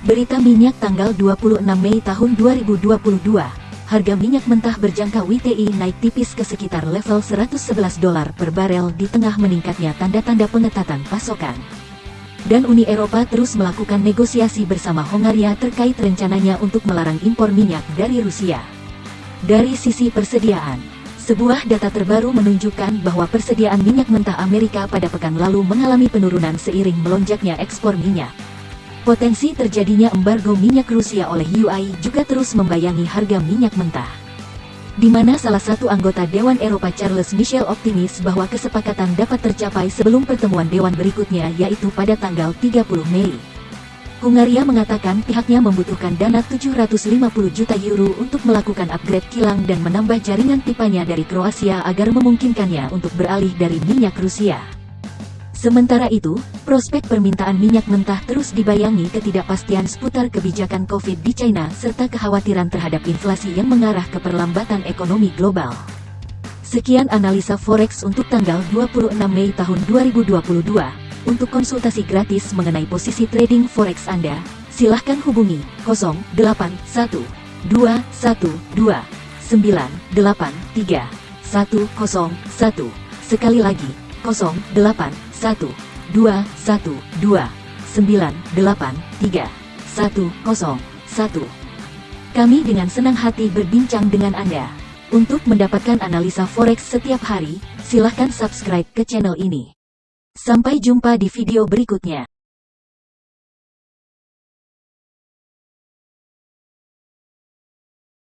Berita minyak tanggal 26 Mei tahun 2022. Harga minyak mentah berjangka WTI naik tipis ke sekitar level 111 dolar per barel di tengah meningkatnya tanda-tanda pengetatan pasokan. Dan Uni Eropa terus melakukan negosiasi bersama Hongaria terkait rencananya untuk melarang impor minyak dari Rusia. Dari sisi persediaan, sebuah data terbaru menunjukkan bahwa persediaan minyak mentah Amerika pada pekan lalu mengalami penurunan seiring melonjaknya ekspor minyak. Potensi terjadinya embargo minyak Rusia oleh UI juga terus membayangi harga minyak mentah. Di mana salah satu anggota Dewan Eropa Charles Michel optimis bahwa kesepakatan dapat tercapai sebelum pertemuan Dewan berikutnya yaitu pada tanggal 30 Mei. Hungaria mengatakan pihaknya membutuhkan dana 750 juta euro untuk melakukan upgrade kilang dan menambah jaringan pipanya dari Kroasia agar memungkinkannya untuk beralih dari minyak Rusia. Sementara itu, prospek permintaan minyak mentah terus dibayangi ketidakpastian seputar kebijakan COVID di China serta kekhawatiran terhadap inflasi yang mengarah ke perlambatan ekonomi global. Sekian analisa forex untuk tanggal 26 Mei tahun 2022. Untuk konsultasi gratis mengenai posisi trading forex Anda, silahkan hubungi 081 212 983 101. Sekali lagi, 08 1, 2, 1, 2, 9, 8, 3, 1, 0, 1. Kami dengan senang hati berbincang dengan Anda. Untuk mendapatkan analisa forex setiap hari, silahkan subscribe ke channel ini. Sampai jumpa di video berikutnya.